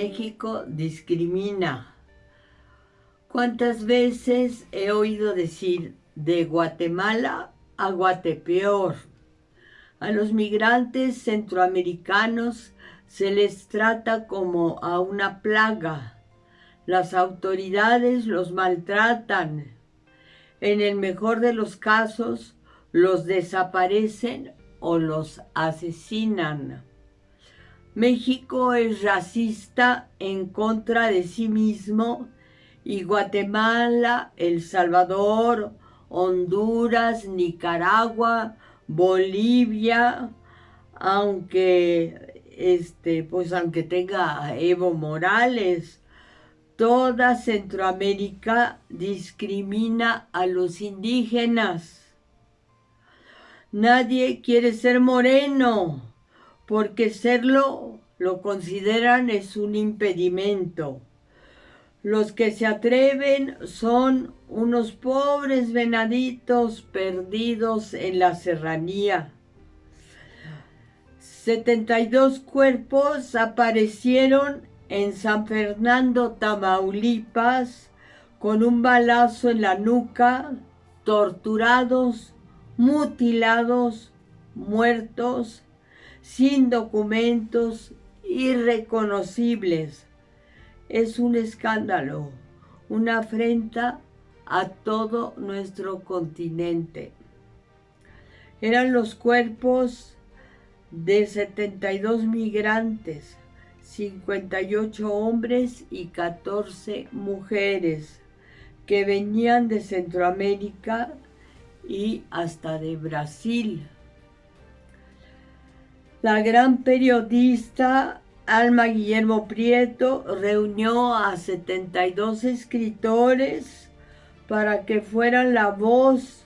México discrimina. ¿Cuántas veces he oído decir de Guatemala a Guatepeor? A los migrantes centroamericanos se les trata como a una plaga. Las autoridades los maltratan. En el mejor de los casos, los desaparecen o los asesinan. México es racista en contra de sí mismo y Guatemala, El Salvador, Honduras, Nicaragua, Bolivia, aunque este, pues aunque tenga Evo Morales, toda Centroamérica discrimina a los indígenas. Nadie quiere ser moreno, porque serlo lo consideran es un impedimento. Los que se atreven son unos pobres venaditos perdidos en la serranía. 72 cuerpos aparecieron en San Fernando, Tamaulipas, con un balazo en la nuca, torturados, mutilados, muertos, sin documentos, irreconocibles es un escándalo, una afrenta a todo nuestro continente. Eran los cuerpos de 72 migrantes, 58 hombres y 14 mujeres que venían de Centroamérica y hasta de Brasil. La gran periodista Alma Guillermo Prieto reunió a 72 escritores para que fueran la voz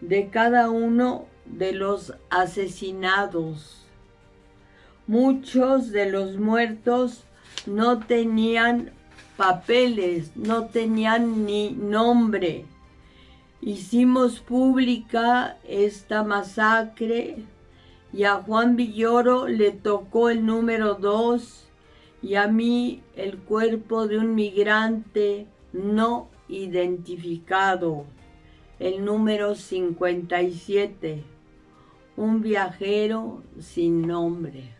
de cada uno de los asesinados. Muchos de los muertos no tenían papeles, no tenían ni nombre. Hicimos pública esta masacre y a Juan Villoro le tocó el número dos y a mí el cuerpo de un migrante no identificado, el número 57, un viajero sin nombre.